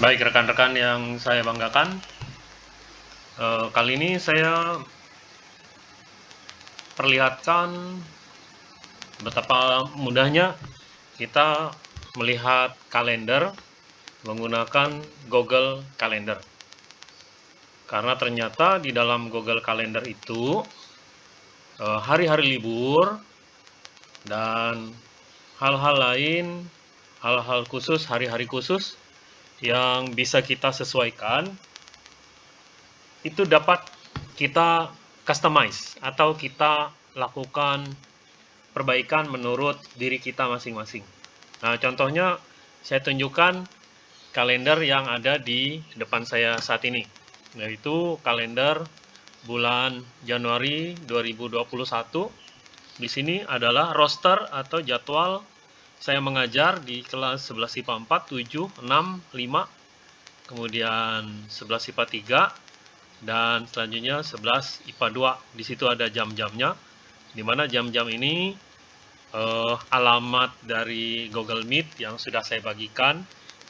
Baik rekan-rekan yang saya banggakan, eh, kali ini saya perlihatkan betapa mudahnya kita melihat kalender menggunakan Google Calendar. Karena ternyata di dalam Google Calendar itu eh, hari-hari libur dan hal-hal lain, hal-hal khusus, hari-hari khusus yang bisa kita sesuaikan itu dapat kita customize atau kita lakukan perbaikan menurut diri kita masing-masing. Nah, contohnya saya tunjukkan kalender yang ada di depan saya saat ini, yaitu kalender bulan Januari 2021. Di sini adalah roster atau jadwal saya mengajar di kelas 11 IPA 4, 7, 6, 5, kemudian 11 IPA 3, dan selanjutnya 11 IPA 2. Di situ ada jam-jamnya, di mana jam-jam ini eh, alamat dari Google Meet yang sudah saya bagikan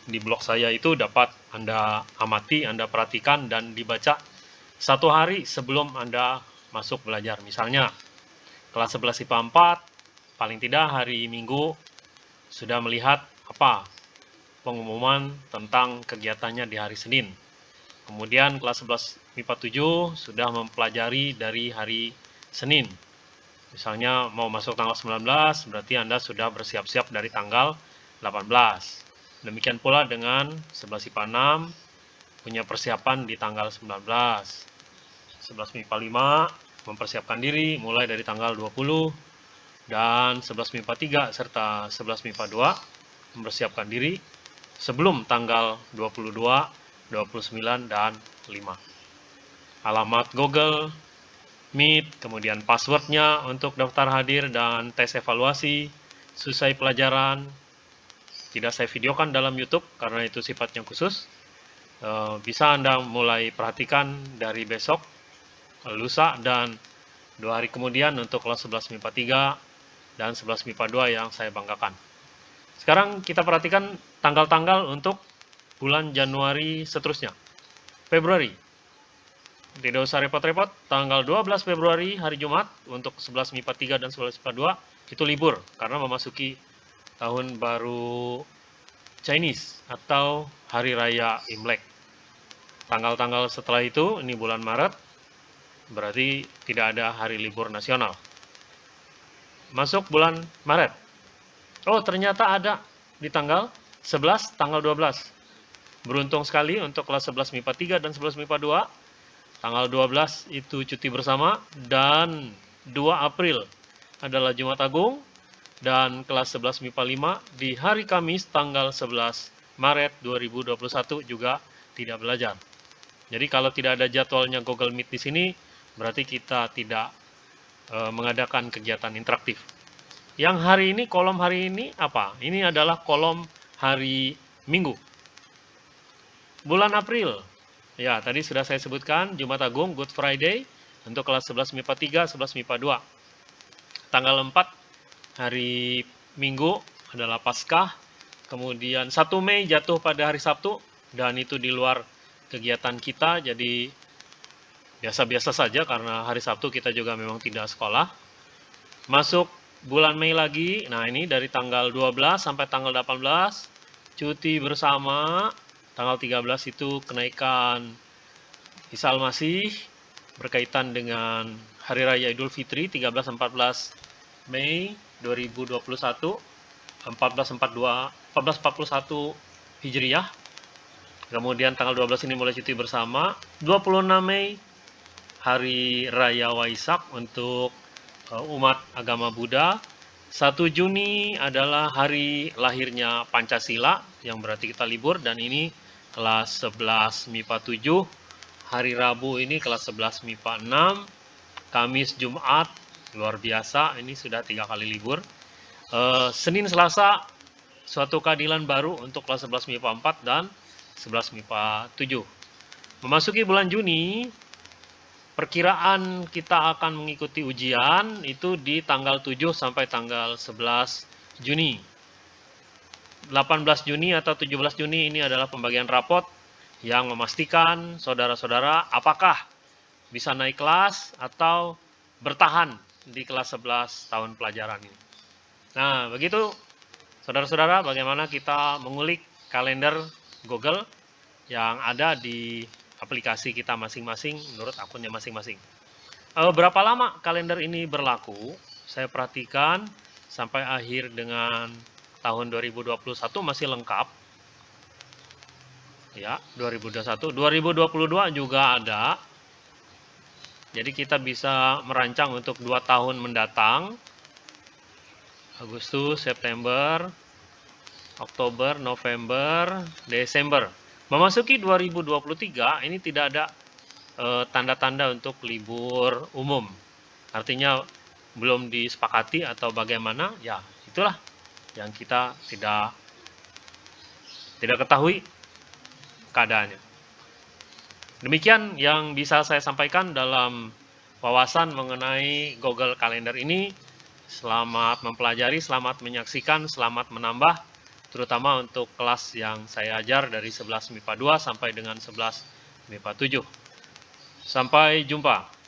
di blog saya itu dapat Anda amati, Anda perhatikan, dan dibaca satu hari sebelum Anda masuk belajar. Misalnya, kelas 11 IPA 4, paling tidak hari Minggu sudah melihat apa pengumuman tentang kegiatannya di hari Senin. Kemudian kelas 11 MIPA 7 sudah mempelajari dari hari Senin. Misalnya mau masuk tanggal 19, berarti Anda sudah bersiap-siap dari tanggal 18. Demikian pula dengan 11 MIPA 6 punya persiapan di tanggal 19. 11 MIPA 5 mempersiapkan diri mulai dari tanggal 20 dan 11 MIPA 3 serta 11 MIPA 2 mempersiapkan diri sebelum tanggal 22, 29, dan 5. Alamat Google, Meet, kemudian passwordnya untuk daftar hadir dan tes evaluasi, selesai pelajaran, tidak saya videokan dalam YouTube karena itu sifatnya khusus. Eh, bisa Anda mulai perhatikan dari besok, lusa, dan dua hari kemudian untuk kelas 11 MIPA 3, dan 11 MIPA 2 yang saya banggakan. Sekarang kita perhatikan tanggal-tanggal untuk bulan Januari seterusnya. Februari. Tidak usah repot-repot, tanggal 12 Februari hari Jumat untuk 11 MIPA 3 dan 11 MIPA 2 itu libur karena memasuki tahun baru Chinese atau hari raya Imlek. Tanggal-tanggal setelah itu, ini bulan Maret, berarti tidak ada hari libur nasional masuk bulan Maret. Oh, ternyata ada di tanggal 11, tanggal 12. Beruntung sekali untuk kelas 11 MIPA 3 dan 11 MIPA 2. Tanggal 12 itu cuti bersama dan 2 April adalah Jumat Agung dan kelas 11 MIPA 5 di hari Kamis tanggal 11 Maret 2021 juga tidak belajar. Jadi kalau tidak ada jadwalnya Google Meet di sini, berarti kita tidak e, mengadakan kegiatan interaktif. Yang hari ini, kolom hari ini apa? Ini adalah kolom hari Minggu. Bulan April, ya tadi sudah saya sebutkan, Jumat Agung, Good Friday, untuk kelas 11 MIPA 3, 11 MIPA 2. Tanggal 4, hari Minggu adalah Paskah, kemudian 1 Mei jatuh pada hari Sabtu, dan itu di luar kegiatan kita, jadi biasa-biasa saja karena hari Sabtu kita juga memang tidak sekolah. Masuk bulan Mei lagi, nah ini dari tanggal 12 sampai tanggal 18, cuti bersama, tanggal 13 itu kenaikan Isal Masih, berkaitan dengan Hari Raya Idul Fitri 13-14 Mei 2021, 1442, 1441 Hijriah, kemudian tanggal 12 ini mulai cuti bersama, 26 Mei Hari Raya Waisak untuk uh, umat agama Buddha. 1 Juni adalah hari lahirnya Pancasila, yang berarti kita libur, dan ini kelas 11 MIPA 7. Hari Rabu ini kelas 11 MIPA 6. Kamis, Jumat, luar biasa, ini sudah tiga kali libur. Uh, Senin, Selasa, suatu keadilan baru untuk kelas 11 MIPA 4 dan 11 MIPA 7. Memasuki bulan Juni, perkiraan kita akan mengikuti ujian itu di tanggal 7 sampai tanggal 11 Juni. 18 Juni atau 17 Juni ini adalah pembagian rapot yang memastikan saudara-saudara apakah bisa naik kelas atau bertahan di kelas 11 tahun pelajaran ini. Nah, begitu saudara-saudara bagaimana kita mengulik kalender Google yang ada di aplikasi kita masing-masing menurut akunnya masing-masing. E, berapa lama kalender ini berlaku? Saya perhatikan sampai akhir dengan tahun 2021 masih lengkap. Ya, 2021. 2022 juga ada. Jadi kita bisa merancang untuk dua tahun mendatang. Agustus, September, Oktober, November, Desember. Memasuki 2023 ini tidak ada eh, tanda-tanda e, untuk libur umum. Artinya belum disepakati atau bagaimana, ya itulah yang kita tidak tidak ketahui keadaannya. Demikian yang bisa saya sampaikan dalam wawasan mengenai Google Calendar ini. Selamat mempelajari, selamat menyaksikan, selamat menambah, terutama untuk kelas yang saya ajar dari 11 MIPA 2 sampai dengan 11 MIPA 7. Sampai jumpa.